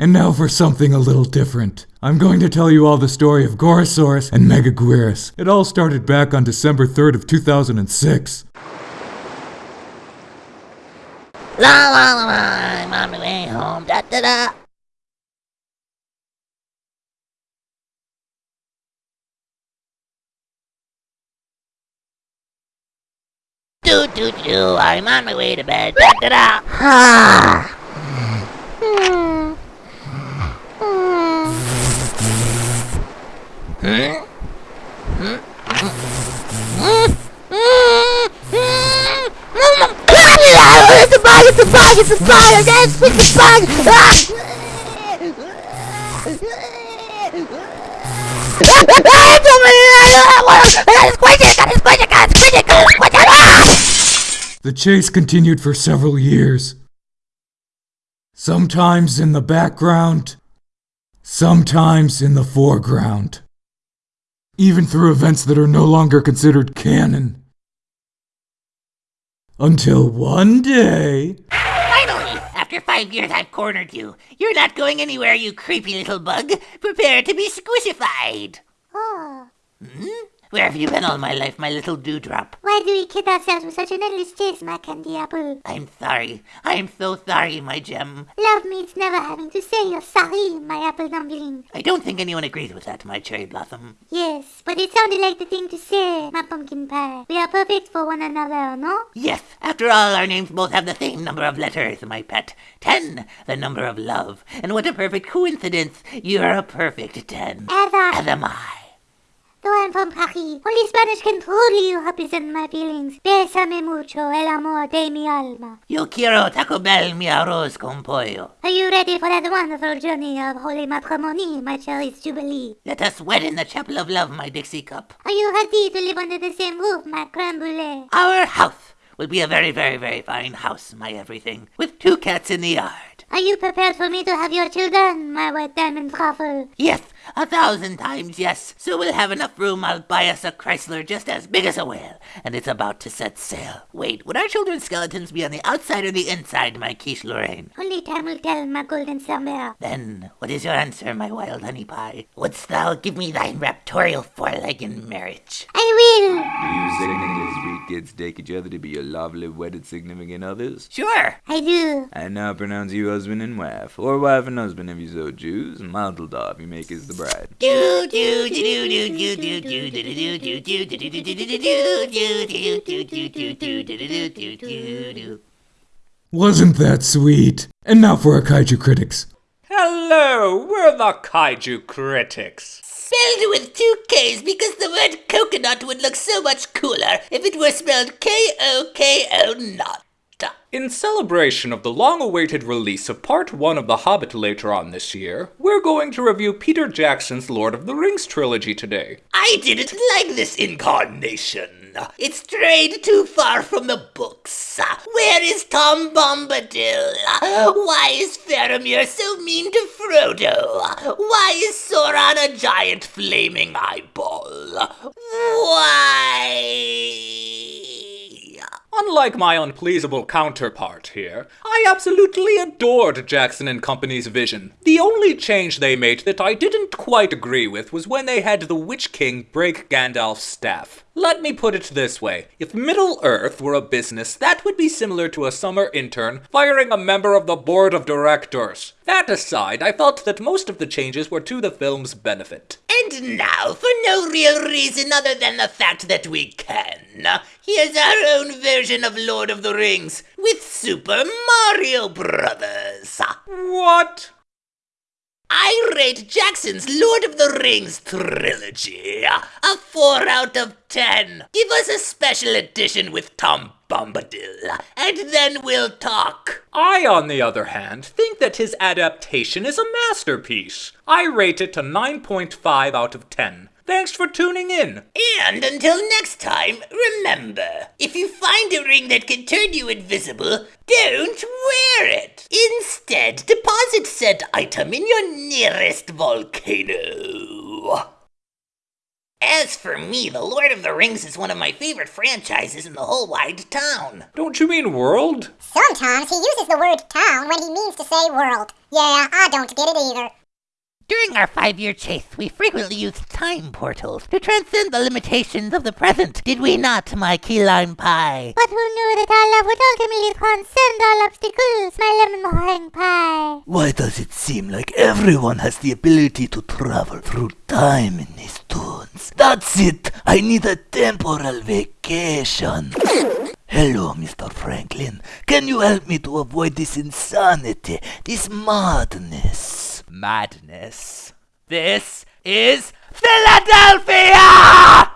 And now for something a little different. I'm going to tell you all the story of Gorosaurus and Megaguirus. It all started back on December 3rd of 2006. La la la la, I'm on my way home. Da da da. Do do do, I'm on my way to bed. Da da da. Ha. It's a! It's a! The chase continued for several years. Sometimes in the background, sometimes in the foreground. Even through events that are no longer considered canon. Until one day. Finally! After five years, I've cornered you. You're not going anywhere, you creepy little bug. Prepare to be squishified. Hmm? Where have you been all my life, my little dewdrop? why do we kid ourselves with such an endless chase, my candy apple? I'm sorry. I'm so sorry, my gem. Love means never having to say you're sorry, my apple dumpling. I don't think anyone agrees with that, my cherry blossom. Yes, but it sounded like the thing to say, my pumpkin pie. We are perfect for one another, no? Yes, after all, our names both have the same number of letters, my pet. Ten, the number of love. And what a perfect coincidence. You're a perfect ten. As are As am I. Though I'm from Paris, only Spanish can truly represent my feelings. Bésame mucho, el amor de mi alma. Yo quiero Taco Bell mi arroz con pollo. Are you ready for that wonderful journey of holy matrimony, my cherished jubilee? Let us wed in the chapel of love, my Dixie cup. Are you ready to live under the same roof, my creme brulee? Our house will be a very, very, very fine house, my everything, with two cats in the yard. Are you prepared for me to have your children, my white diamond truffle? Yes, a thousand times yes. So we'll have enough room. I'll buy us a Chrysler just as big as a whale, and it's about to set sail. Wait, would our children's skeletons be on the outside or the inside, my quiche Lorraine? Only time will tell, my golden summer. Then, what is your answer, my wild honey pie? Wouldst thou give me thine raptorial foreleg in marriage? I will. Do you significant sweet kids take each other to be your lovely wedded significant others? Sure. I do. I now pronounce you husband and wife, or wife and husband if you so choose. Mazeldorf, you make as the wasn't that sweet? And now for our kaiju critics. Hello, we're the kaiju critics. Spelled with two K's because the word coconut would look so much cooler if it were spelled K O K O N A T. In celebration of the long awaited release of Part 1 of The Hobbit later on this year, we're going to review Peter Jackson's Lord of the Rings trilogy today. I didn't like this incarnation. It strayed too far from the books. Where is Tom Bombadil? Why is Faramir so mean to Frodo? Why is Sauron a giant flaming eyeball? Why? Unlike my unpleasable counterpart here, I absolutely adored Jackson and Company's vision. The only change they made that I didn't quite agree with was when they had the Witch King break Gandalf's staff. Let me put it this way. If Middle Earth were a business, that would be similar to a summer intern firing a member of the board of directors. That aside, I felt that most of the changes were to the film's benefit. And now, for no real reason other than the fact that we can, here's our own version of Lord of the Rings with Super Mario Brothers. What? I rate Jackson's Lord of the Rings trilogy a 4 out of 10. Give us a special edition with Tom Bombadil, and then we'll talk. I, on the other hand, think that his adaptation is a masterpiece. I rate it a 9.5 out of 10. Thanks for tuning in. And until next time, remember, if you find a ring that can turn you invisible, don't wear it. Instead, deposit said item in your nearest volcano. As for me, The Lord of the Rings is one of my favorite franchises in the whole wide town. Don't you mean world? Sometimes he uses the word town when he means to say world. Yeah, I don't get it either. During our five year chase, we frequently used time portals to transcend the limitations of the present, did we not, my key lime pie? But who knew that our love would ultimately transcend all obstacles, my lemon meringue pie? Why does it seem like everyone has the ability to travel through time in these tunes? That's it! I need a temporal vacation. Hello, Mr. Franklin. Can you help me to avoid this insanity, this madness? Madness. This is Philadelphia!